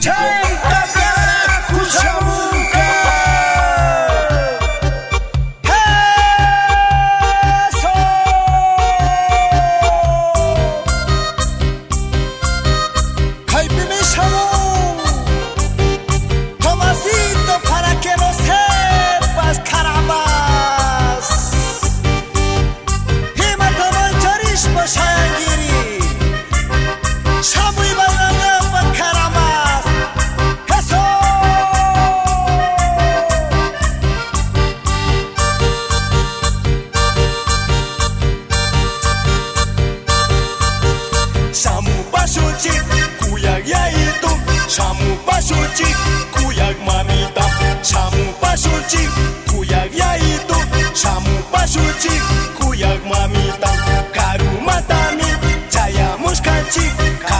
Tchau, Чамупа шучи, куяк мамі там, чамупа шучи, куяк я йду, чамупа шучи, куяк мамі там, кару матамі, чая мушкачі, кару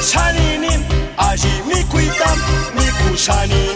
샤니님 아시 믿고 있담 믿고 샤니.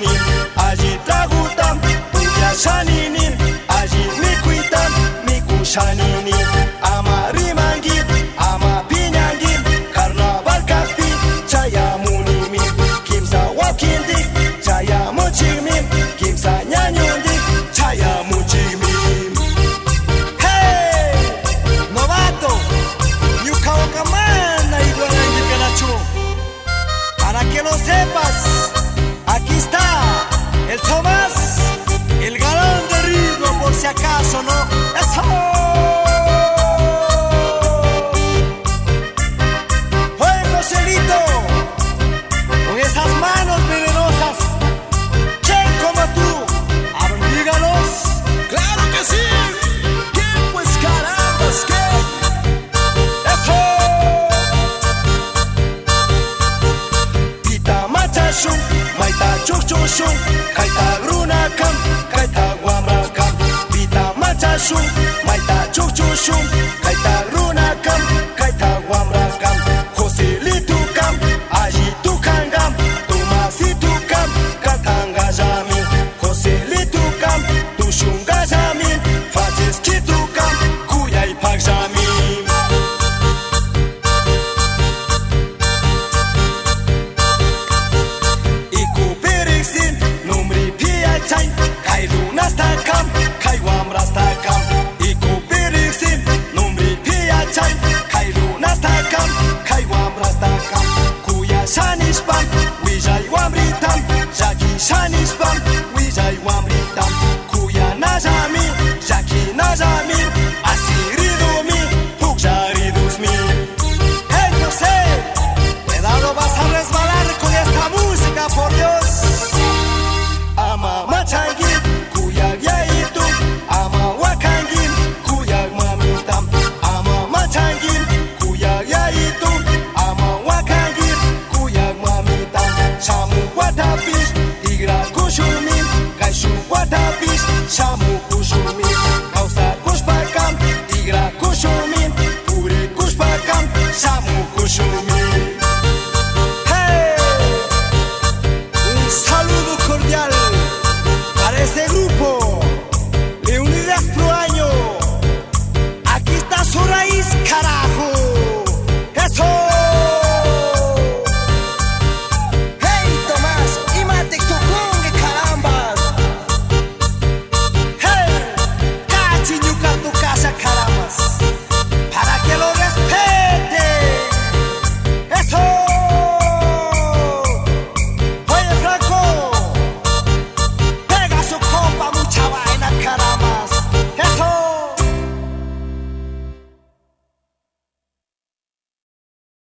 熊，买大猪猪熊。